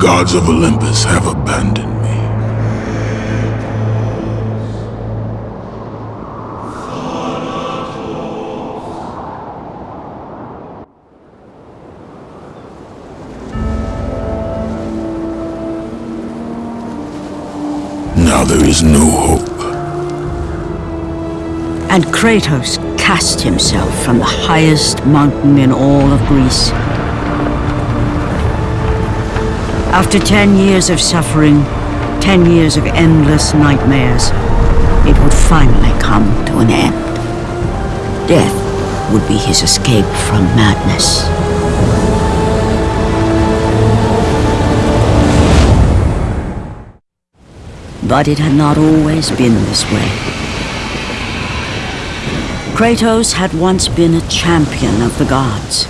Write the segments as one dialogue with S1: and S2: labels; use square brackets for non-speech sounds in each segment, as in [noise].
S1: Gods of Olympus have abandoned me. Now there is no hope.
S2: And Kratos cast himself from the highest mountain in all of Greece. After ten years of suffering, ten years of endless nightmares, it would finally come to an end. Death would be his escape from madness. But it had not always been this way. Kratos had once been a champion of the gods.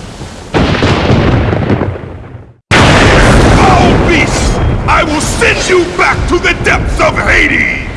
S3: Foul beast! I will send you back to the depths of Hades!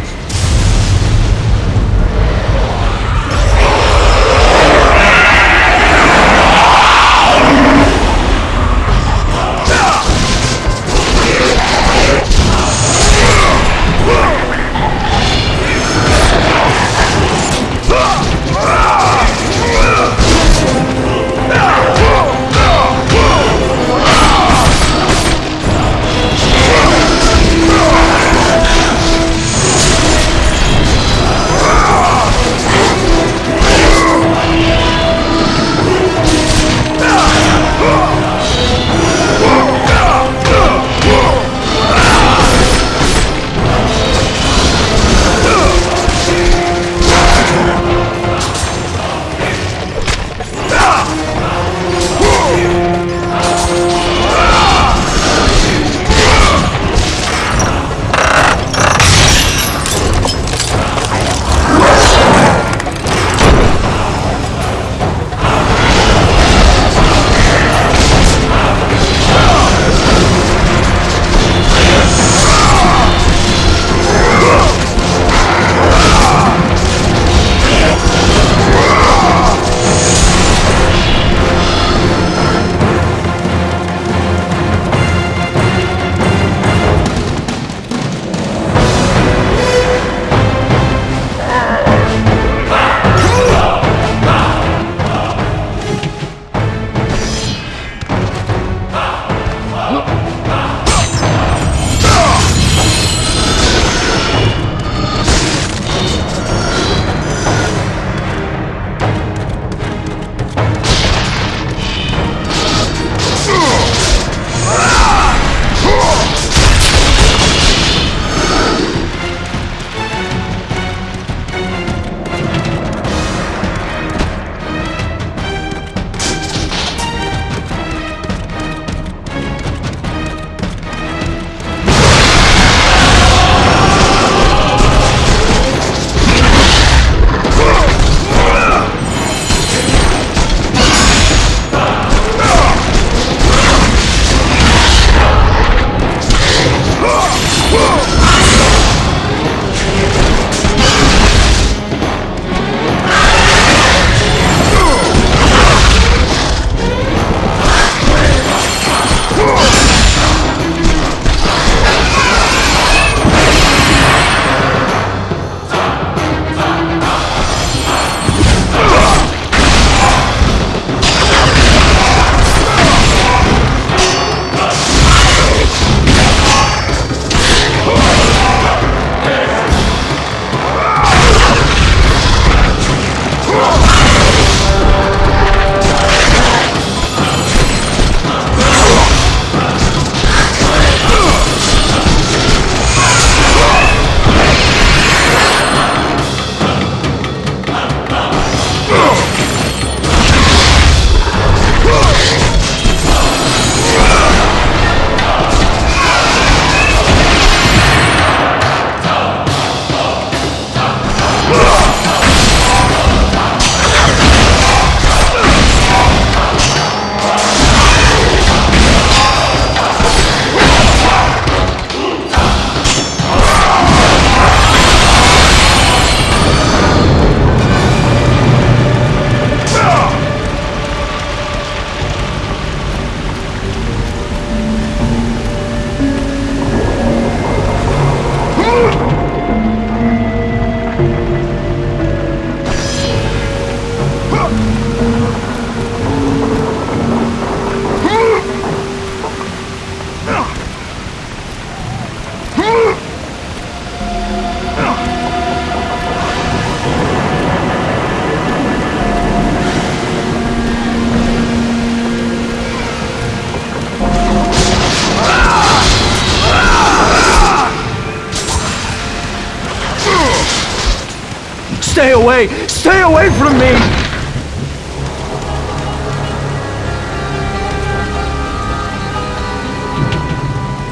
S4: From me!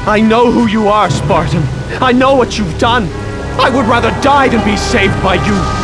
S4: I know who you are, Spartan. I know what you've done. I would rather die than be saved by you.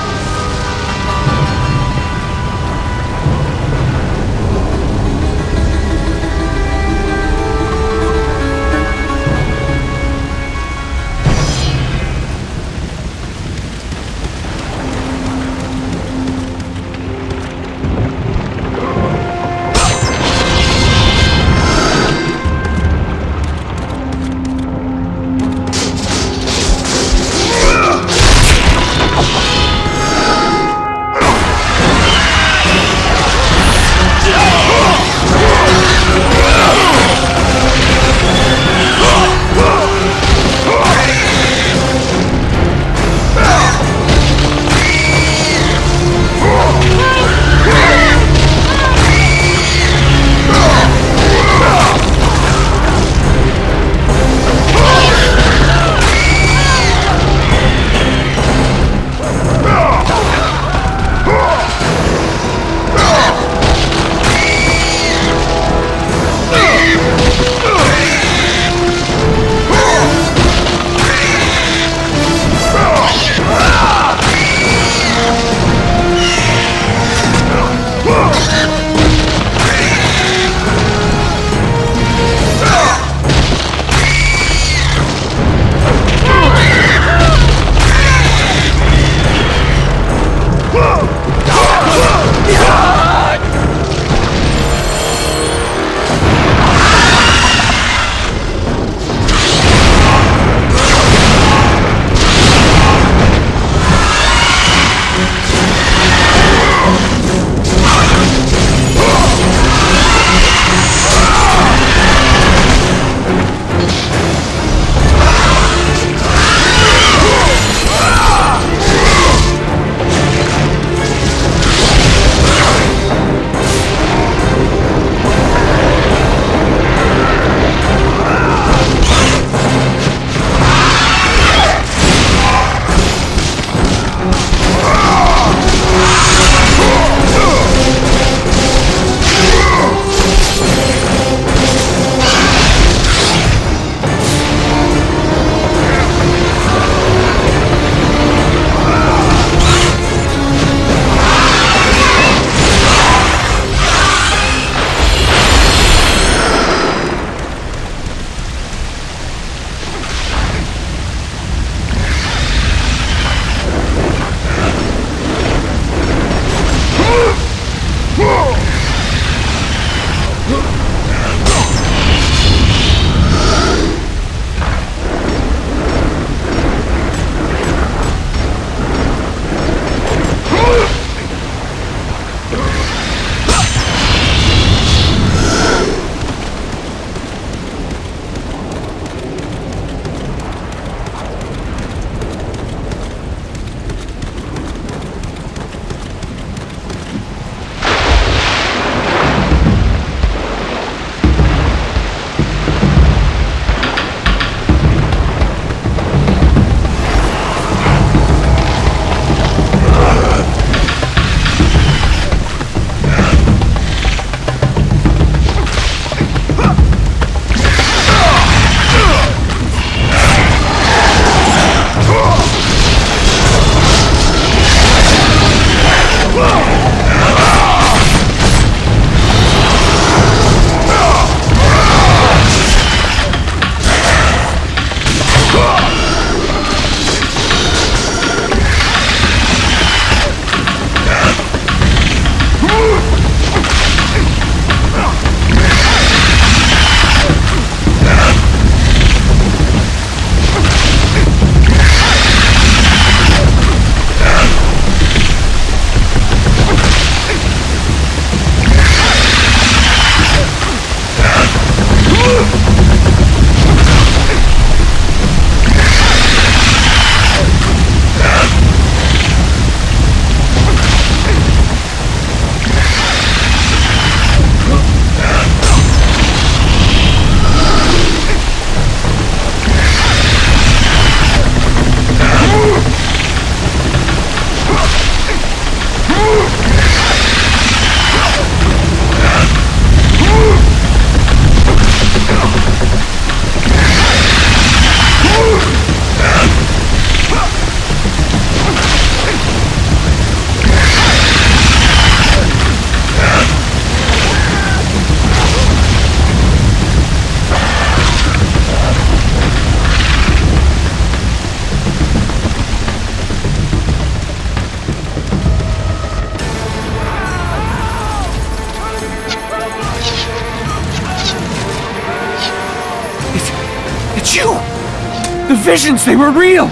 S4: Visions, they were real!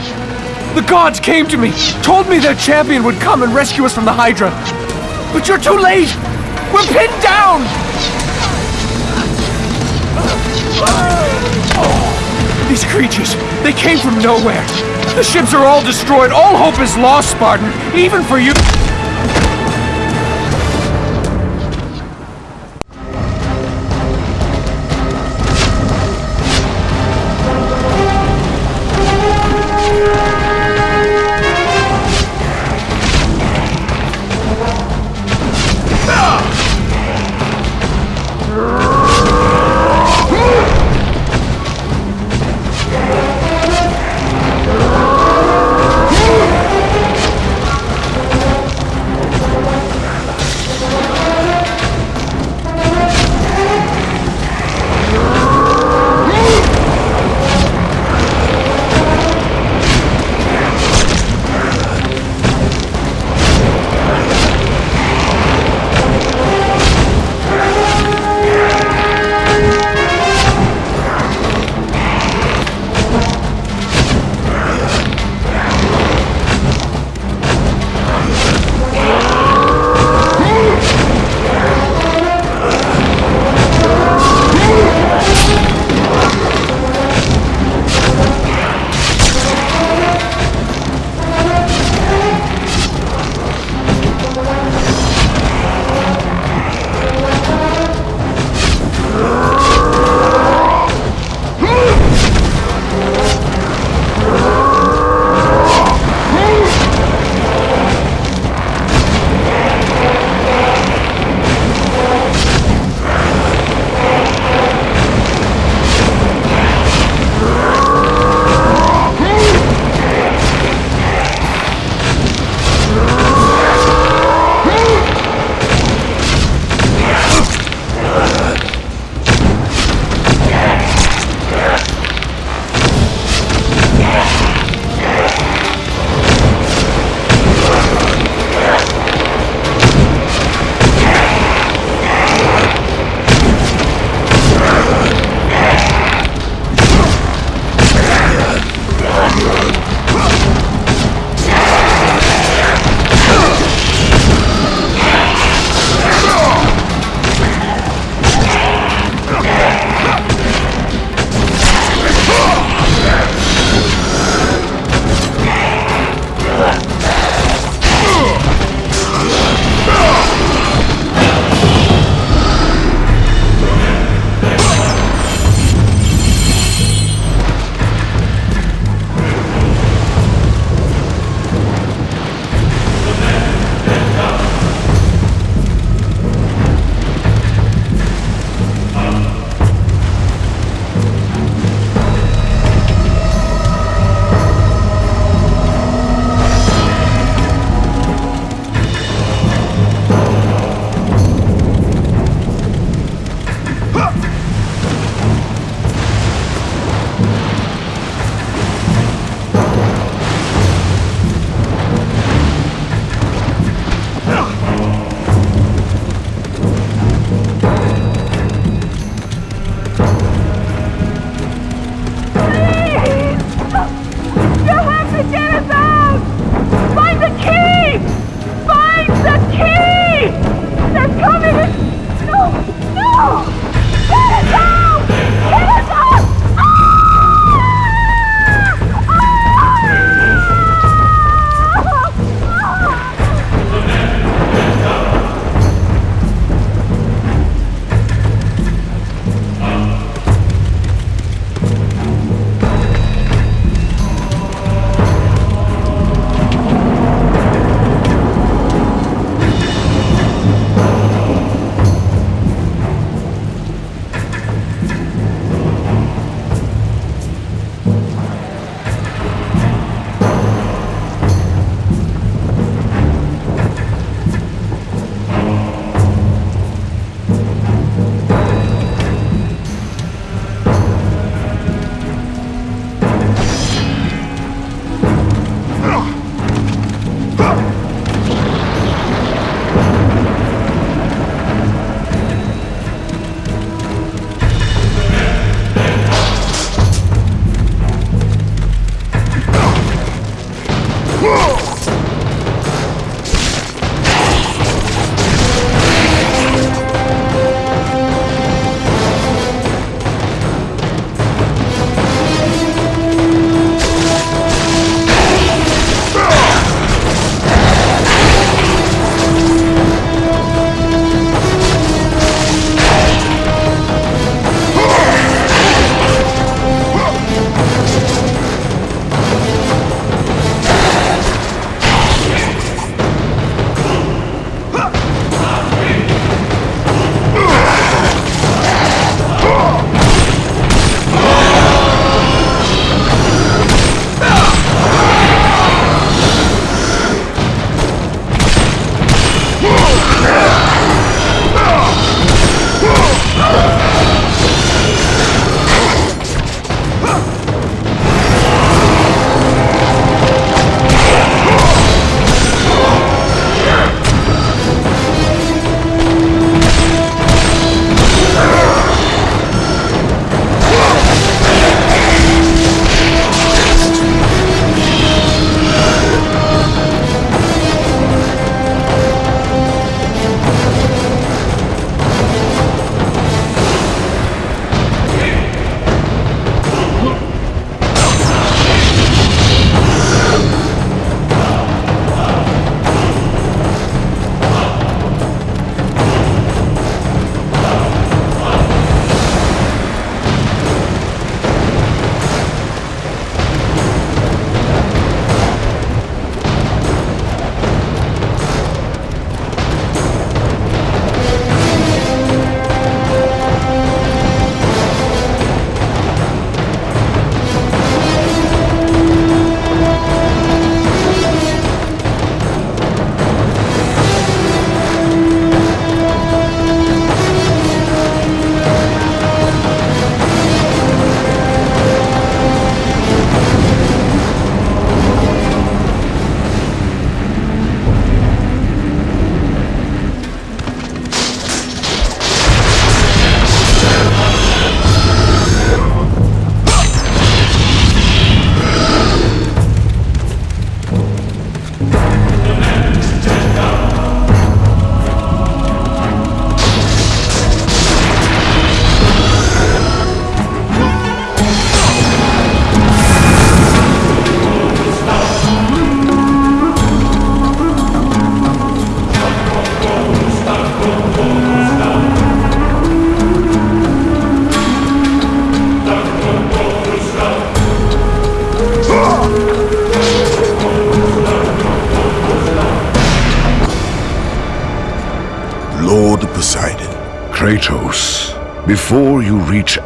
S4: The gods came to me, told me their champion would come and rescue us from the Hydra. But you're too late! We're pinned down! These creatures, they came from nowhere. The ships are all destroyed. All hope is lost, Spartan. Even for you.
S5: You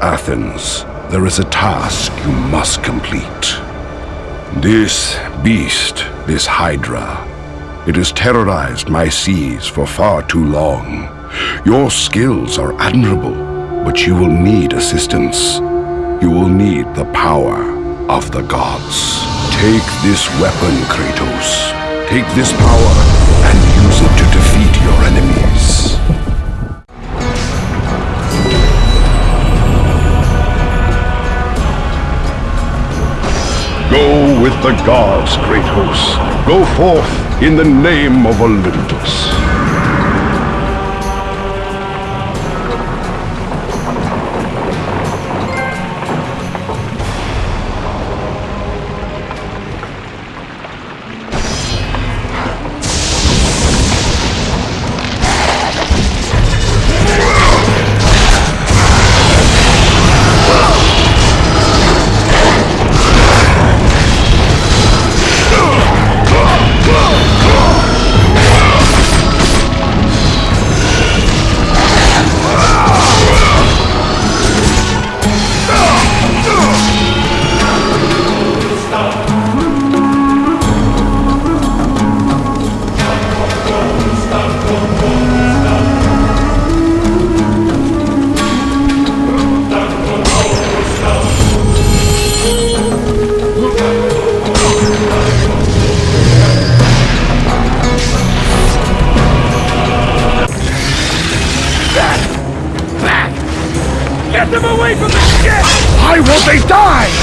S6: Athens, there is a task you must complete. This beast, this Hydra, it has terrorized my seas for far too long. Your skills are admirable, but you will need assistance. You will need the power of the gods. Take this weapon, Kratos. Take this power and use it to defeat your enemies. The gods, great Kratos. Go forth in the name of Olympus.
S3: Away from!
S4: Why won't they die?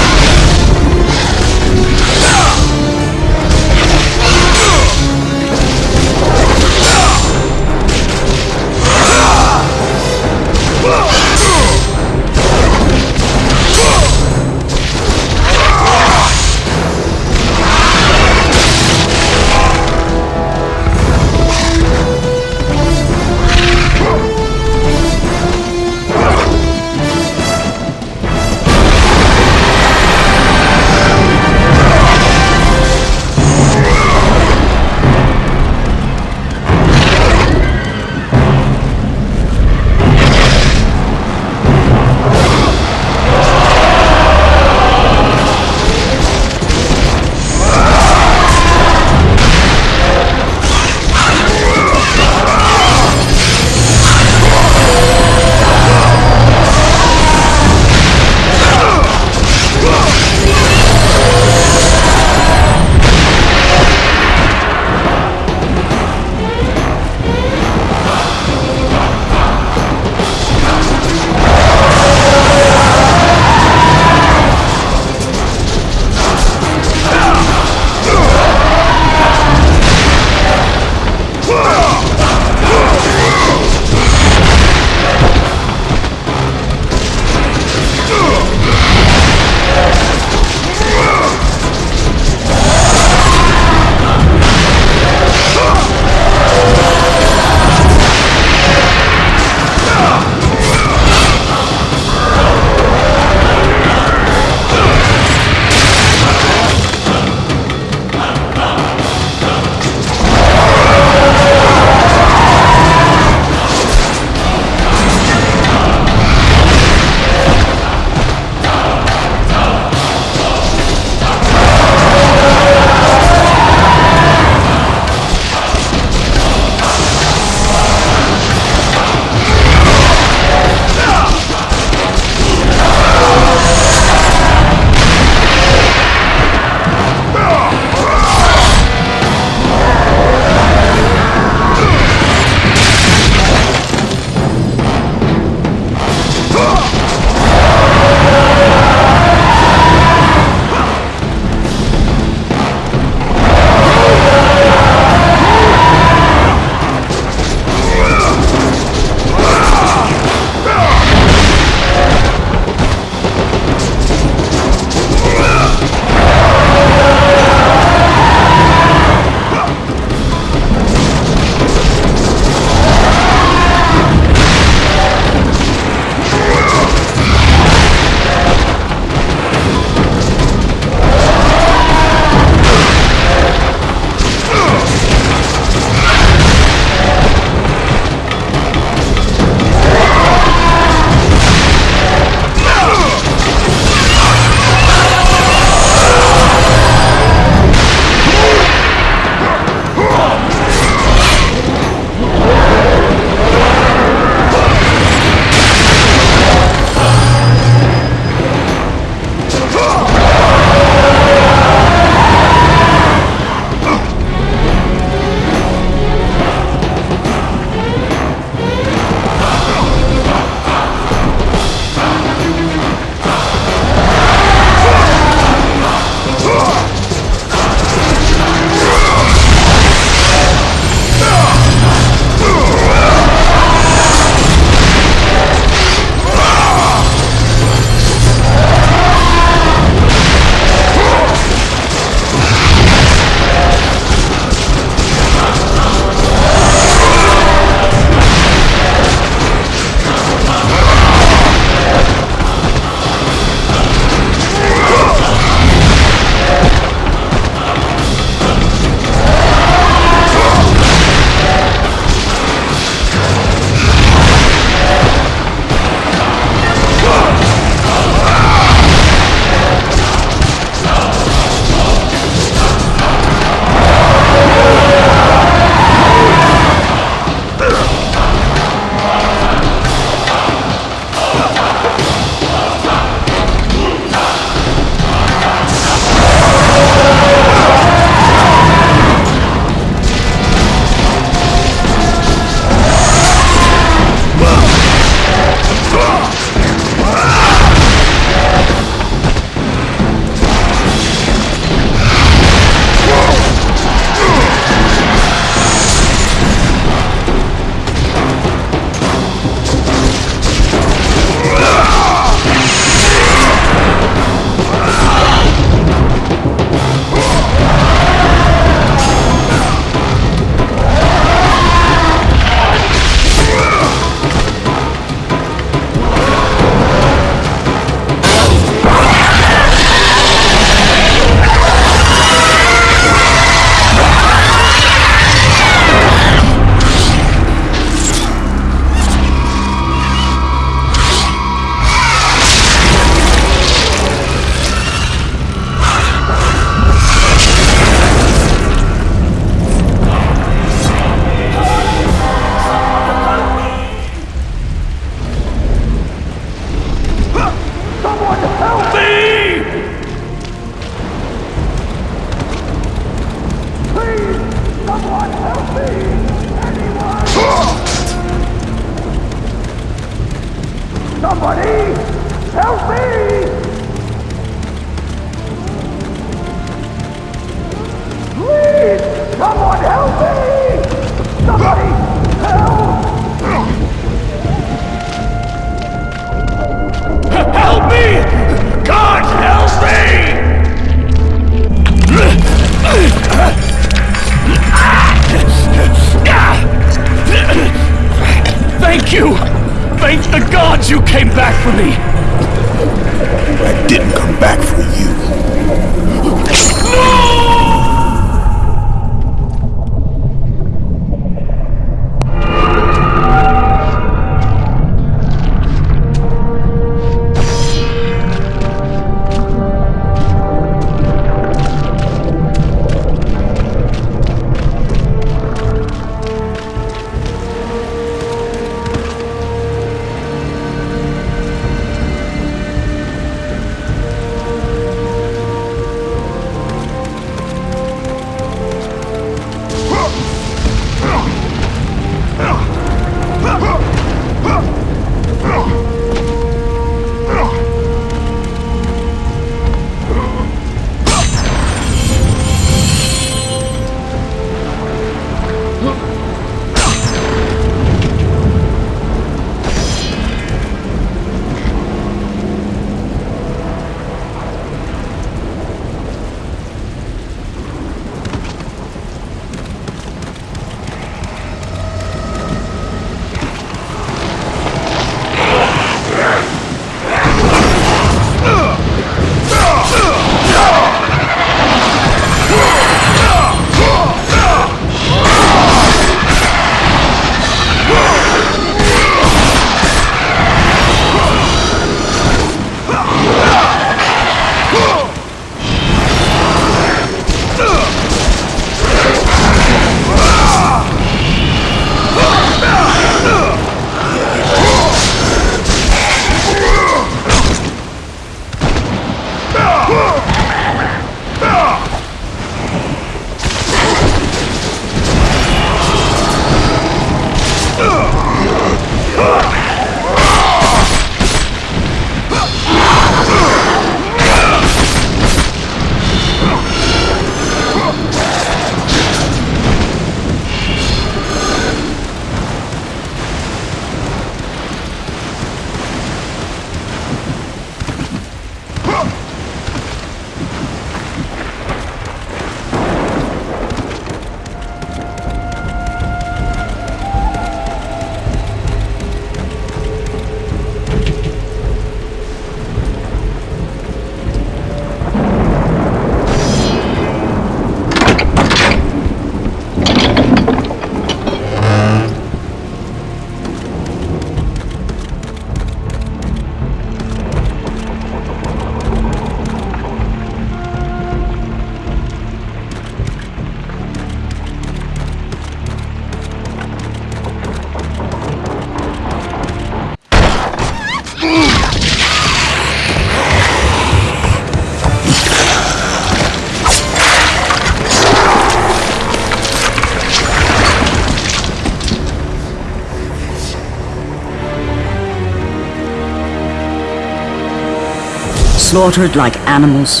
S2: Slaughtered like animals,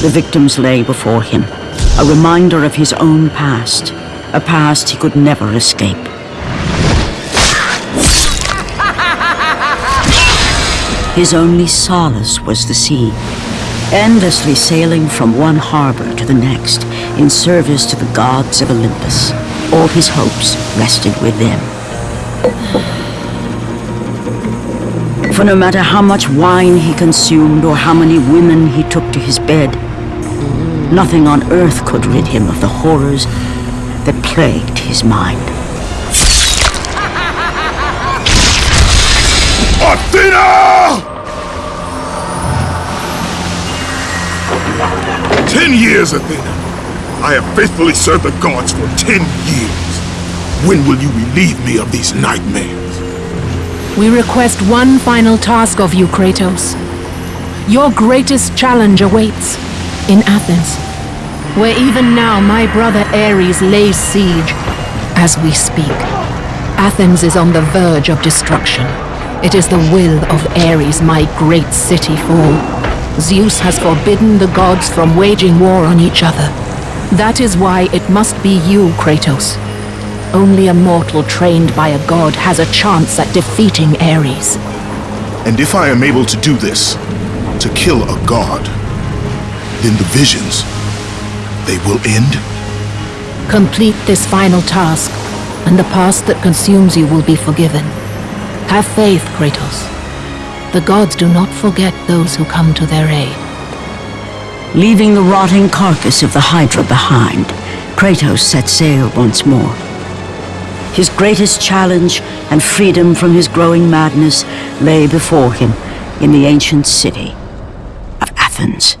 S2: the victims lay before him, a reminder of his own past, a past he could never escape. His only solace was the sea, endlessly sailing from one harbor to the next in service to the gods of Olympus. All his hopes rested with them. For no matter how much wine he consumed or how many women he took to his bed, nothing on earth could rid him of the horrors that plagued his mind. [laughs]
S1: Athena! Ten years, Athena. I have faithfully served the gods for ten years. When will you relieve me of these nightmares?
S7: We request one final task of you, Kratos. your greatest challenge awaits in Athens, where even now my brother Ares lays siege as we speak. Athens is on the verge of destruction. It is the will of Ares my great city fall. Zeus has forbidden the gods from waging war on each other. That is why it must be you, Kratos. Only a mortal trained by a god has a chance at defeating Ares.
S1: And if I am able to do this, to kill a god, then the visions, they will end?
S7: Complete this final task, and the past that consumes you will be forgiven. Have faith, Kratos. The gods do not forget those who come to their aid.
S2: Leaving the rotting carcass of the Hydra behind, Kratos set sail once more. His greatest challenge and freedom from his growing madness lay before him in the ancient city of Athens.